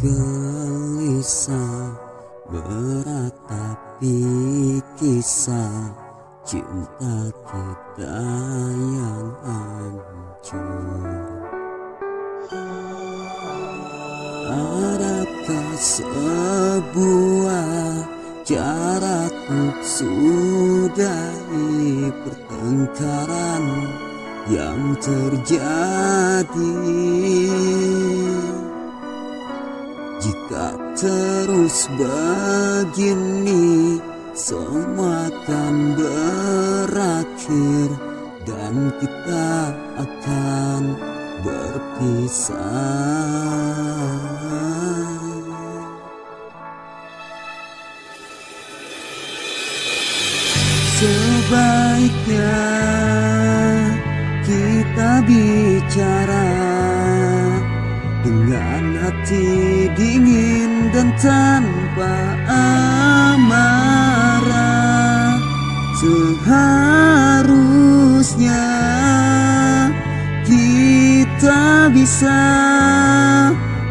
gelisah Beratapi kisah cinta kita yang hancur. Adakah sebuah untuk sudahi pertengkaran yang terjadi terus begini semua akan berakhir dan kita akan berpisah. Sebaiknya kita bicara dengan hati dingin dan tanpa amarah. Seharusnya kita bisa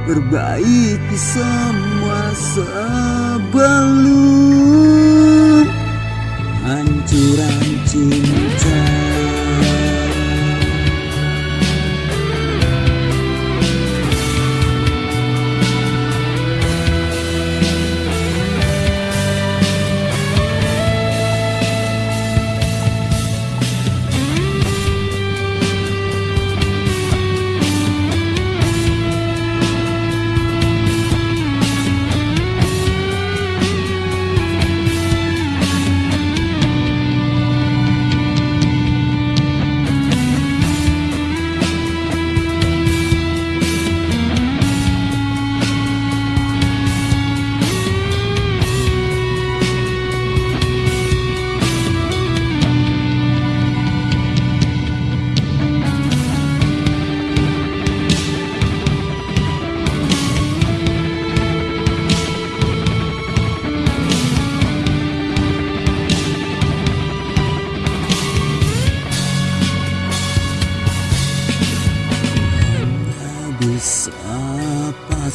perbaiki semua sebelum hancuran cinta.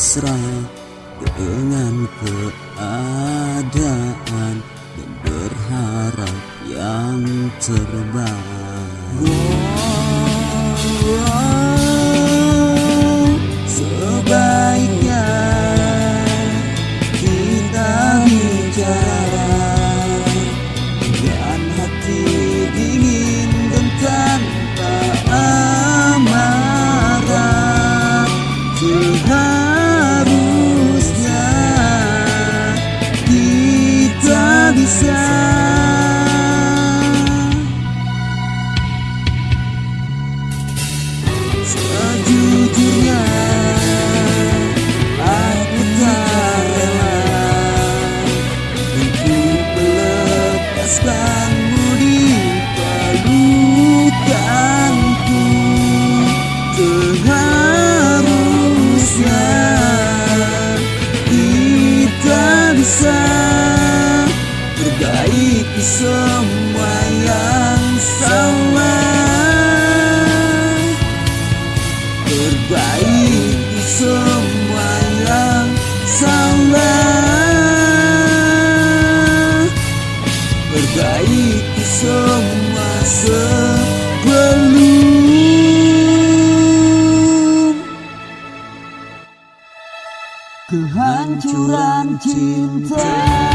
Pasrah dengan keadaan dan berharap yang terbaik. Melepaskanmu di pelukanku Seharusnya kita bisa perbaiki semua yang salah Kehancuran cinta